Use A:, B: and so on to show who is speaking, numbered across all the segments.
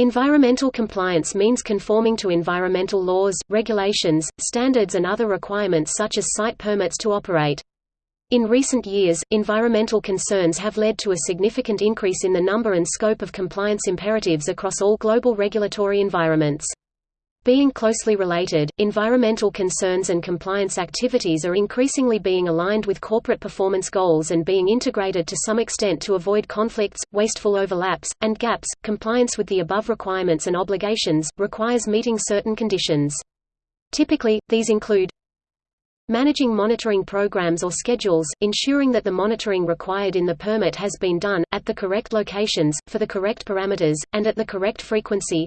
A: Environmental compliance means conforming to environmental laws, regulations, standards and other requirements such as site permits to operate. In recent years, environmental concerns have led to a significant increase in the number and scope of compliance imperatives across all global regulatory environments. Being closely related, environmental concerns and compliance activities are increasingly being aligned with corporate performance goals and being integrated to some extent to avoid conflicts, wasteful overlaps, and gaps. Compliance with the above requirements and obligations requires meeting certain conditions. Typically, these include Managing monitoring programs or schedules, ensuring that the monitoring required in the permit has been done, at the correct locations, for the correct parameters, and at the correct frequency.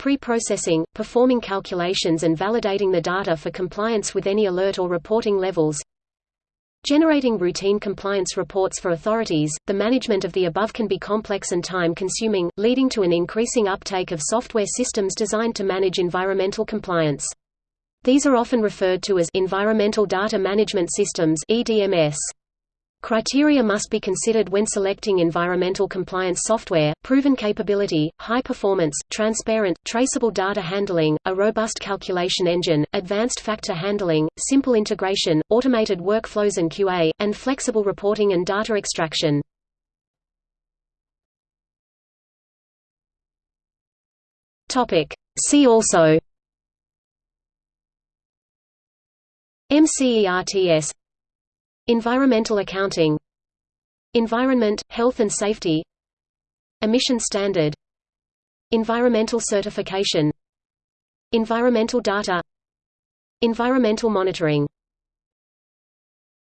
A: Pre-processing, performing calculations and validating the data for compliance with any alert or reporting levels. Generating routine compliance reports for authorities. The management of the above can be complex and time consuming, leading to an increasing uptake of software systems designed to manage environmental compliance. These are often referred to as Environmental Data Management Systems EDMS. Criteria must be considered when selecting environmental compliance software, proven capability, high performance, transparent, traceable data handling, a robust calculation engine, advanced factor handling, simple integration, automated workflows and QA, and flexible reporting and data extraction. See also MCERTS Environmental accounting Environment, health and safety Emission standard Environmental certification Environmental data Environmental monitoring